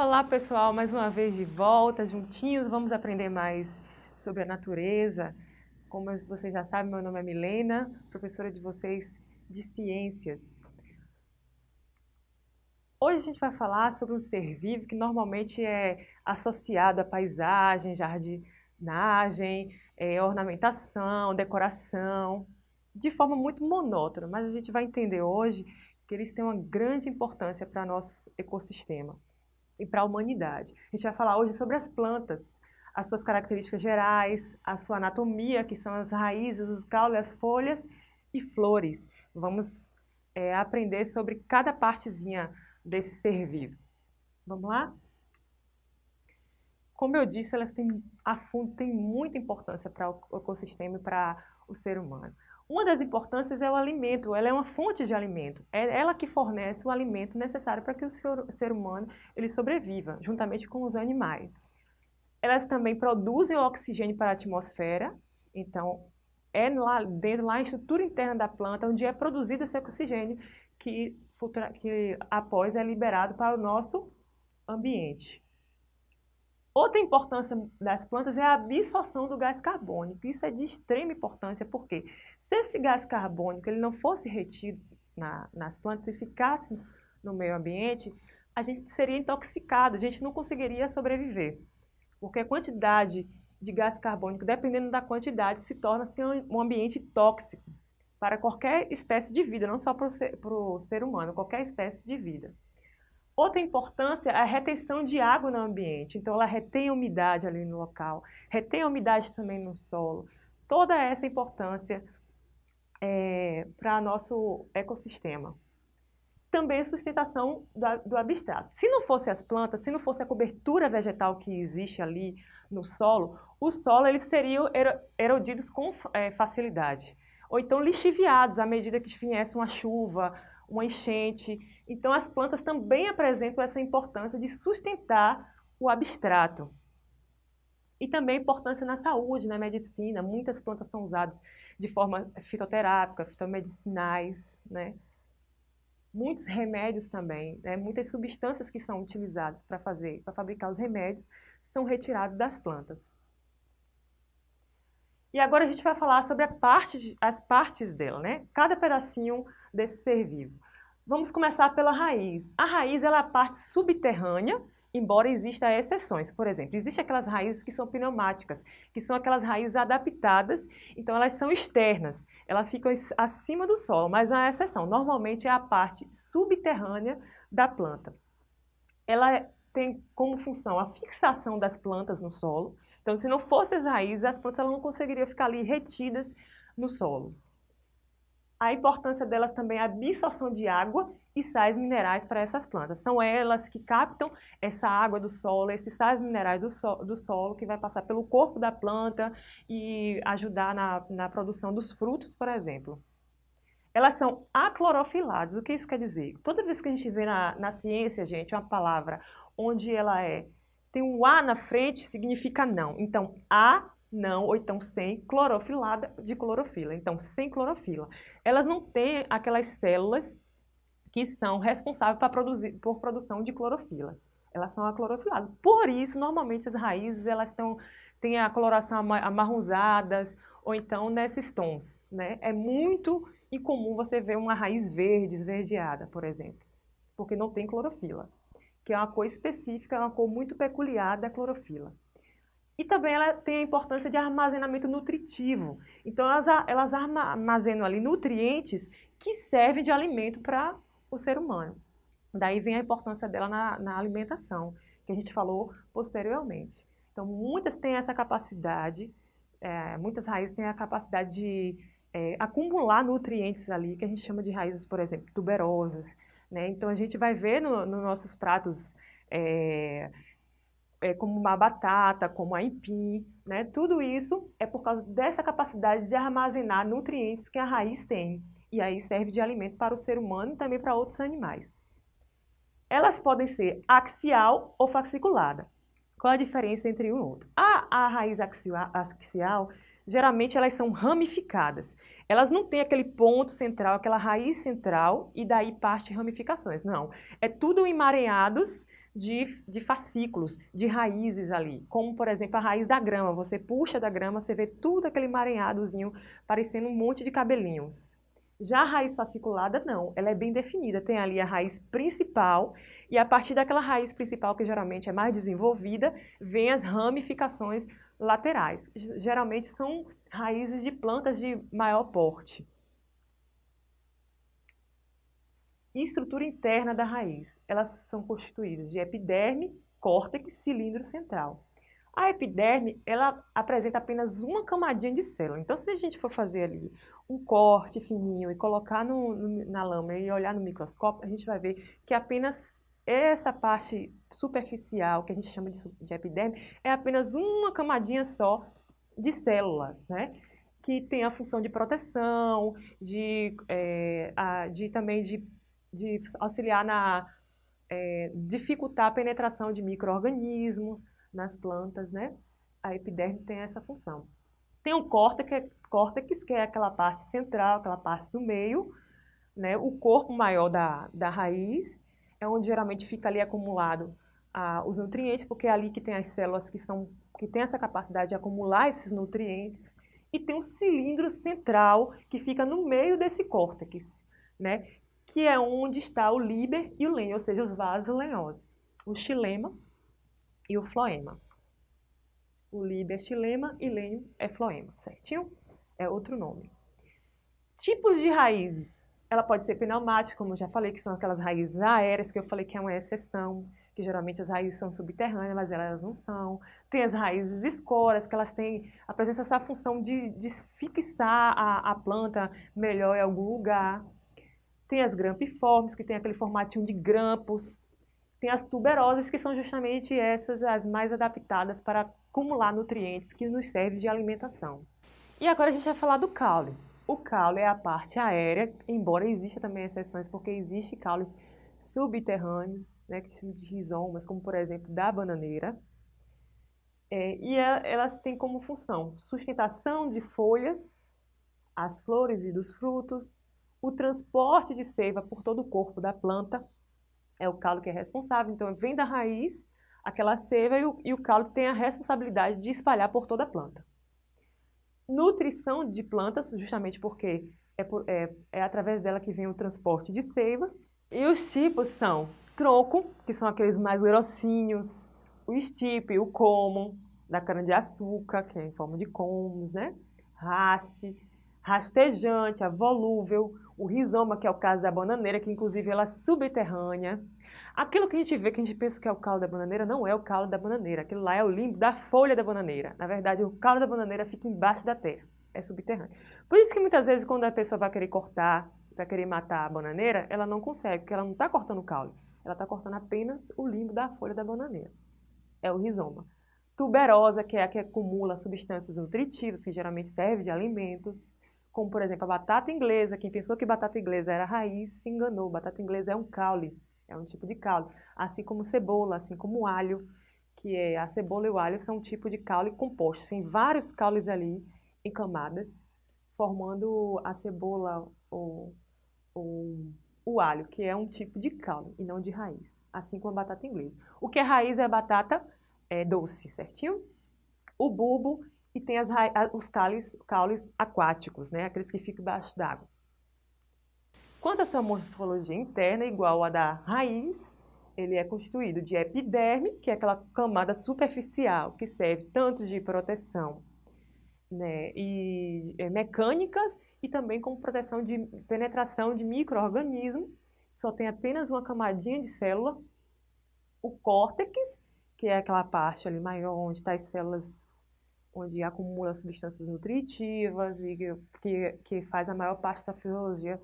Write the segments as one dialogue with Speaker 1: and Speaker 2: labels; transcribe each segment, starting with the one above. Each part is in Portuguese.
Speaker 1: Olá pessoal, mais uma vez de volta, juntinhos, vamos aprender mais sobre a natureza. Como vocês já sabem, meu nome é Milena, professora de vocês de Ciências. Hoje a gente vai falar sobre um ser vivo que normalmente é associado à paisagem, jardinagem, é, ornamentação, decoração, de forma muito monótona, mas a gente vai entender hoje que eles têm uma grande importância para nosso ecossistema e para a humanidade. A gente vai falar hoje sobre as plantas, as suas características gerais, a sua anatomia, que são as raízes, os caules, as folhas e flores. Vamos é, aprender sobre cada partezinha desse ser vivo. Vamos lá? Como eu disse, elas têm, a fundo, muita importância para o ecossistema e para o ser humano. Uma das importâncias é o alimento, ela é uma fonte de alimento. É ela que fornece o alimento necessário para que o ser humano ele sobreviva, juntamente com os animais. Elas também produzem o oxigênio para a atmosfera, então é lá dentro, lá na estrutura interna da planta, onde é produzido esse oxigênio que, que após é liberado para o nosso ambiente. Outra importância das plantas é a absorção do gás carbônico. Isso é de extrema importância, porque se esse gás carbônico ele não fosse retido na, nas plantas e ficasse no meio ambiente, a gente seria intoxicado, a gente não conseguiria sobreviver. Porque a quantidade de gás carbônico, dependendo da quantidade, se torna assim, um ambiente tóxico para qualquer espécie de vida, não só para o ser, ser humano, qualquer espécie de vida. Outra importância é a retenção de água no ambiente. Então, ela retém a umidade ali no local, retém a umidade também no solo. Toda essa importância é, para nosso ecossistema. Também sustentação do, do abstrato. Se não fosse as plantas, se não fosse a cobertura vegetal que existe ali no solo, o solo eles seriam erodidos com é, facilidade. Ou então lixiviados à medida que viesse uma chuva, uma enchente. Então as plantas também apresentam essa importância de sustentar o abstrato. E também a importância na saúde, na medicina. Muitas plantas são usadas de forma fitoterápica, fitomedicinais, né? Muitos remédios também, né? muitas substâncias que são utilizadas para fazer, para fabricar os remédios, são retirados das plantas. E agora a gente vai falar sobre parte, as partes dela, né? Cada pedacinho desse ser vivo. Vamos começar pela raiz. A raiz ela é a parte subterrânea embora existam exceções. Por exemplo, existem aquelas raízes que são pneumáticas, que são aquelas raízes adaptadas, então elas são externas, elas ficam acima do solo, mas há exceção. Normalmente é a parte subterrânea da planta. Ela tem como função a fixação das plantas no solo, então se não fossem as raízes, as plantas não conseguiriam ficar ali retidas no solo. A importância delas também é a absorção de água e sais minerais para essas plantas. São elas que captam essa água do solo, esses sais minerais do, so, do solo que vai passar pelo corpo da planta e ajudar na, na produção dos frutos, por exemplo. Elas são aclorofiladas. O que isso quer dizer? Toda vez que a gente vê na, na ciência, gente, uma palavra onde ela é tem um A na frente, significa não. Então, A não, ou então sem clorofilada de clorofila. Então, sem clorofila. Elas não têm aquelas células que são responsáveis produzir, por produção de clorofilas. Elas são aclorofiladas. Por isso, normalmente, as raízes elas têm a coloração amarronzadas ou então nesses tons. Né? É muito incomum você ver uma raiz verde, esverdeada, por exemplo, porque não tem clorofila, que é uma cor específica, é uma cor muito peculiar da clorofila. E também ela tem a importância de armazenamento nutritivo. Então, elas, elas armazenam ali nutrientes que servem de alimento para o ser humano. Daí vem a importância dela na, na alimentação, que a gente falou posteriormente. Então, muitas têm essa capacidade, é, muitas raízes têm a capacidade de é, acumular nutrientes ali, que a gente chama de raízes, por exemplo, tuberosas. Né? Então, a gente vai ver nos no nossos pratos é, é, como uma batata, como a empim, né? Tudo isso é por causa dessa capacidade de armazenar nutrientes que a raiz tem. E aí serve de alimento para o ser humano e também para outros animais. Elas podem ser axial ou fasciculada. Qual a diferença entre um e outro? A, a raiz axial, geralmente elas são ramificadas. Elas não têm aquele ponto central, aquela raiz central e daí parte ramificações. Não, é tudo emaranhados de, de fascículos, de raízes ali, como por exemplo a raiz da grama. Você puxa da grama, você vê tudo aquele emaranhadozinho, parecendo um monte de cabelinhos. Já a raiz fasciculada, não, ela é bem definida. Tem ali a raiz principal, e a partir daquela raiz principal, que geralmente é mais desenvolvida, vem as ramificações laterais. Geralmente são raízes de plantas de maior porte. e estrutura interna da raiz. Elas são constituídas de epiderme, córtex, cilindro central. A epiderme, ela apresenta apenas uma camadinha de célula. Então, se a gente for fazer ali um corte fininho e colocar no, no, na lâmina e olhar no microscópio, a gente vai ver que apenas essa parte superficial, que a gente chama de, de epiderme, é apenas uma camadinha só de célula, né? Que tem a função de proteção, de, é, a, de também de de auxiliar na é, dificultar a penetração de micro-organismos nas plantas, né? A epiderme tem essa função. Tem o córtex, córtex, que é aquela parte central, aquela parte do meio, né? O corpo maior da, da raiz, é onde geralmente fica ali acumulado ah, os nutrientes, porque é ali que tem as células que, são, que têm essa capacidade de acumular esses nutrientes. E tem um cilindro central que fica no meio desse córtex, né? que é onde está o líber e o lenho, ou seja, os vasos lenhosos, o xilema e o floema. O líber é xilema e lenho é floema, certinho? É outro nome. Tipos de raízes. Ela pode ser pneumática, como já falei, que são aquelas raízes aéreas, que eu falei que é uma exceção, que geralmente as raízes são subterrâneas, mas elas não são. Tem as raízes escoras, que elas têm, apresentam essa função de, de fixar a, a planta melhor em algum lugar. Tem as grampiformes, que tem aquele formatinho de grampos. Tem as tuberosas, que são justamente essas as mais adaptadas para acumular nutrientes que nos servem de alimentação. E agora a gente vai falar do caule. O caule é a parte aérea, embora exista também exceções, porque existe caules subterrâneos, né, que chamam de rizomas, como por exemplo da bananeira. É, e é, elas têm como função sustentação de folhas, as flores e dos frutos, o transporte de seiva por todo o corpo da planta é o calo que é responsável. Então, vem da raiz aquela seiva e o, e o calo tem a responsabilidade de espalhar por toda a planta. Nutrição de plantas, justamente porque é, por, é, é através dela que vem o transporte de seivas. E os tipos são tronco, que são aqueles mais grossinhos, o estipe, o common, da cana-de-açúcar, que é em forma de comos, né? Raste, rastejante, a volúvel, o rizoma, que é o caso da bananeira, que inclusive ela é subterrânea. Aquilo que a gente vê, que a gente pensa que é o caule da bananeira, não é o caule da bananeira. Aquilo lá é o limbo da folha da bananeira. Na verdade, o caule da bananeira fica embaixo da terra, é subterrâneo. Por isso que muitas vezes quando a pessoa vai querer cortar, vai querer matar a bananeira, ela não consegue, porque ela não está cortando o caule. Ela está cortando apenas o limbo da folha da bananeira. É o rizoma. Tuberosa, que é a que acumula substâncias nutritivas, que geralmente serve de alimentos como por exemplo a batata inglesa. Quem pensou que batata inglesa era raiz se enganou. Batata inglesa é um caule, é um tipo de caule. Assim como cebola, assim como alho, que é a cebola e o alho são um tipo de caule composto. Tem vários caules ali em camadas, formando a cebola ou, ou o alho, que é um tipo de caule e não de raiz. Assim como a batata inglesa. O que é raiz é a batata é, doce, certinho? O bulbo tem as, os caules, caules aquáticos, né? aqueles que ficam embaixo d'água. Quanto à sua morfologia interna, igual à da raiz, ele é constituído de epiderme, que é aquela camada superficial, que serve tanto de proteção né, e é, mecânicas e também como proteção de penetração de micro-organismos. Só tem apenas uma camadinha de célula. O córtex, que é aquela parte ali maior onde está as células onde acumula substâncias nutritivas e que, que faz a maior parte da fisiologia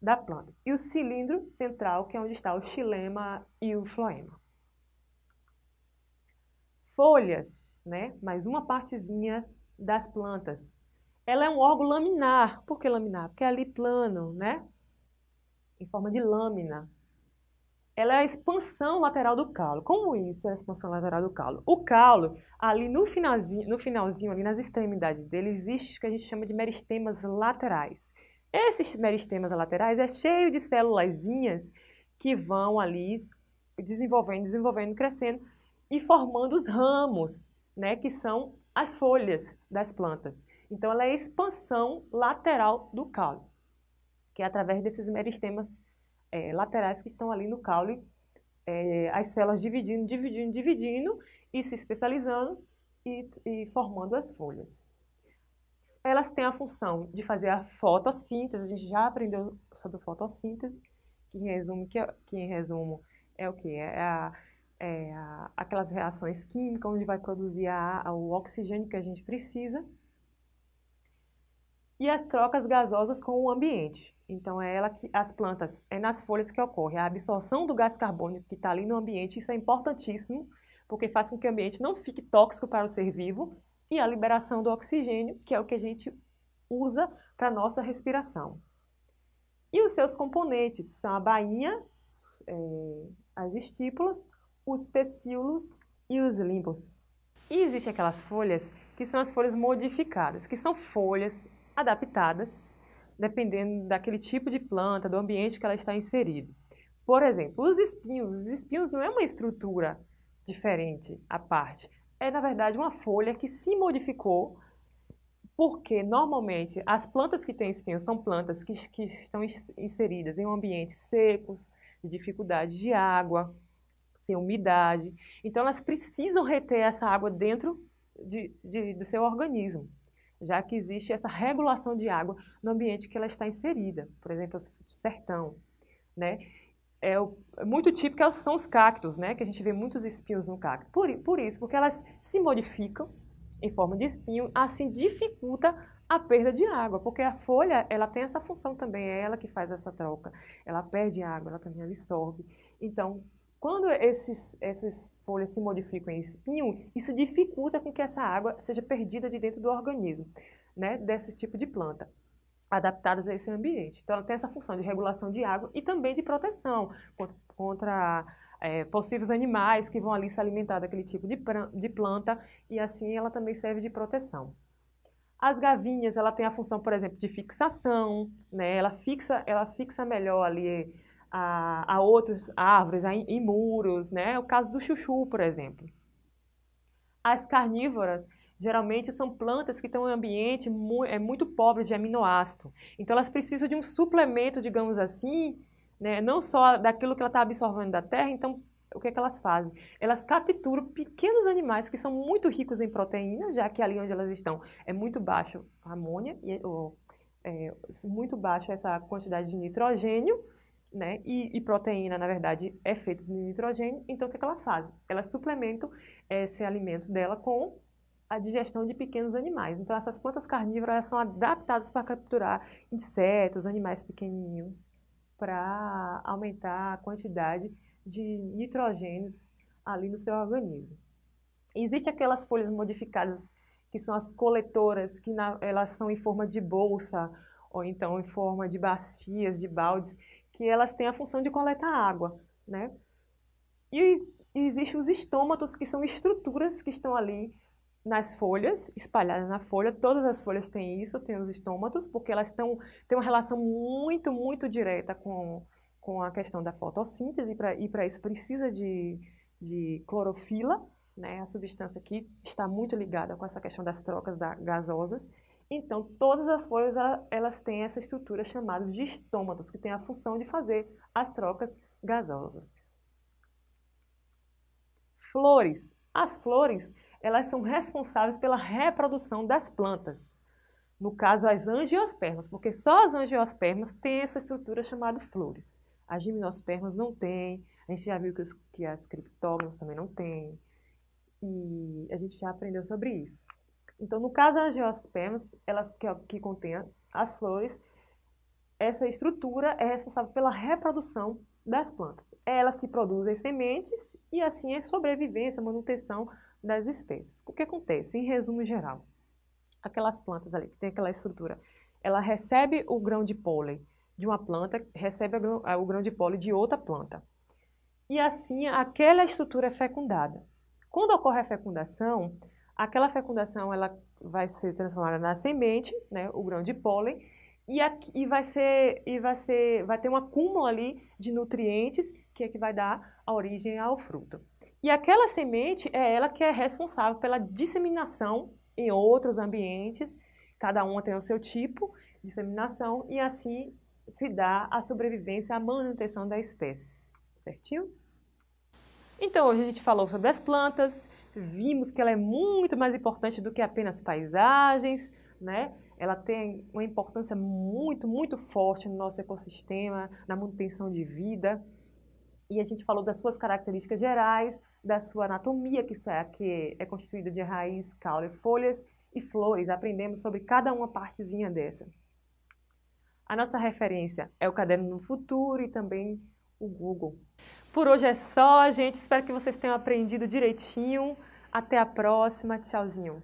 Speaker 1: da planta. E o cilindro central, que é onde está o xilema e o floema. Folhas, né? mais uma partezinha das plantas. Ela é um órgão laminar. Por que laminar? Porque é ali plano, né? Em forma de lâmina ela é a expansão lateral do calo. Como isso é a expansão lateral do calo? O calo, ali no finalzinho, no finalzinho ali nas extremidades dele, existe o que a gente chama de meristemas laterais. Esses meristemas laterais é cheio de célulazinhas que vão ali desenvolvendo, desenvolvendo, crescendo e formando os ramos, né, que são as folhas das plantas. Então, ela é a expansão lateral do caule, que é através desses meristemas é, laterais que estão ali no caule, é, as células dividindo, dividindo, dividindo e se especializando e, e formando as folhas. Elas têm a função de fazer a fotossíntese, a gente já aprendeu sobre fotossíntese, que em resumo, que, que em resumo é o que? É, a, é a, aquelas reações químicas onde vai produzir a, o oxigênio que a gente precisa. E as trocas gasosas com o ambiente. Então, é ela que as plantas, é nas folhas que ocorre a absorção do gás carbônico que está ali no ambiente, isso é importantíssimo, porque faz com que o ambiente não fique tóxico para o ser vivo, e a liberação do oxigênio, que é o que a gente usa para nossa respiração. E os seus componentes são a bainha, é, as estípulas, os pecíolos e os limbos. E existem aquelas folhas que são as folhas modificadas, que são folhas adaptadas, dependendo daquele tipo de planta, do ambiente que ela está inserida. Por exemplo, os espinhos. Os espinhos não é uma estrutura diferente à parte. É, na verdade, uma folha que se modificou porque, normalmente, as plantas que têm espinhos são plantas que, que estão inseridas em um ambiente seco, de dificuldade de água, sem umidade. Então, elas precisam reter essa água dentro de, de, do seu organismo, já que existe essa regulação de água no ambiente que ela está inserida. Por exemplo, o sertão, né? É, o, é muito típico é são os cactos, né? Que a gente vê muitos espinhos no cacto. Por, por isso, porque elas se modificam em forma de espinho, assim dificulta a perda de água, porque a folha, ela tem essa função também, é ela que faz essa troca. Ela perde água, ela também absorve. Então, quando esses, essas folhas se modificam em espinho, isso dificulta com que essa água seja perdida de dentro do organismo, né, desse tipo de planta, adaptadas a esse ambiente. Então, ela tem essa função de regulação de água e também de proteção contra, é, possíveis animais que vão ali se alimentar daquele tipo de, de planta e assim ela também serve de proteção. As gavinhas, ela tem a função, por exemplo, de fixação, né? Ela fixa, ela fixa melhor ali a, a outras árvores, a, em muros, né? O caso do chuchu, por exemplo. As carnívoras, geralmente são plantas que estão em um ambiente mu é muito pobre de aminoácido. Então, elas precisam de um suplemento, digamos assim, né? não só daquilo que ela está absorvendo da terra, então o que, é que elas fazem? Elas capturam pequenos animais que são muito ricos em proteínas, já que ali onde elas estão é muito baixo a amônia, e, ou, é, muito baixo essa quantidade de nitrogênio, né? E, e, proteína, na verdade, é feita de nitrogênio, então o que, é que elas fazem? Elas suplementam esse alimento dela com a digestão de pequenos animais. Então, essas plantas carnívoras são adaptadas para capturar insetos, animais pequenininhos para aumentar a quantidade de nitrogênios ali no seu organismo. Existem aquelas folhas modificadas que são as coletoras, que na, elas são em forma de bolsa ou então em forma de bacias, de baldes, que elas têm a função de coletar água, né? E, existem os estômatos, que são estruturas que estão ali nas folhas, espalhadas na folha, todas as folhas têm isso, têm os estômatos, porque elas estão, têm uma relação muito, muito direta com, com a questão da fotossíntese, e para isso precisa de, de clorofila, né, a substância que está muito ligada com essa questão das trocas da, gasosas. Então, todas as folhas, elas têm essa estrutura chamada de estômatos, que tem a função de fazer as trocas gasosas. Flores. As flores, elas são responsáveis pela reprodução das plantas. No caso, as angiospermas, porque só as angiospermas têm essa estrutura chamada flores. As gimnospermas não têm, a gente já viu que, os, que as criptógamas também não têm, e a gente já aprendeu sobre isso. Então, no caso das angiospermas, elas que, que contêm as flores, essa estrutura é responsável pela reprodução das plantas. É elas que produzem sementes e assim é sobrevivência, manutenção das espécies. O que acontece, em resumo geral? Aquelas plantas ali, que tem aquela estrutura, ela recebe o grão de pólen de uma planta, recebe o grão de pólen de outra planta. E assim, aquela estrutura é fecundada. Quando ocorre a fecundação, aquela fecundação ela vai ser transformada na semente, né, o grão de pólen, e, aqui, e, vai ser, e vai, ser, vai ter um acúmulo ali de nutrientes que é que vai dar a origem ao fruto. E aquela semente é ela que é responsável pela disseminação em outros ambientes, cada uma tem o seu tipo de disseminação e assim se dá a sobrevivência, a manutenção da espécie, certinho? Então, hoje a gente falou sobre as plantas, vimos que ela é muito mais importante do que apenas paisagens, né? Ela tem uma importância muito, muito forte no nosso ecossistema, na manutenção de vida. E a gente falou das suas características gerais, da sua anatomia, que é constituída de raiz, caule, folhas e flores. Aprendemos sobre cada uma partezinha dessa. A nossa referência é o Caderno no Futuro e também o Google. Por hoje é só, gente. Espero que vocês tenham aprendido direitinho. Até a próxima. Tchauzinho.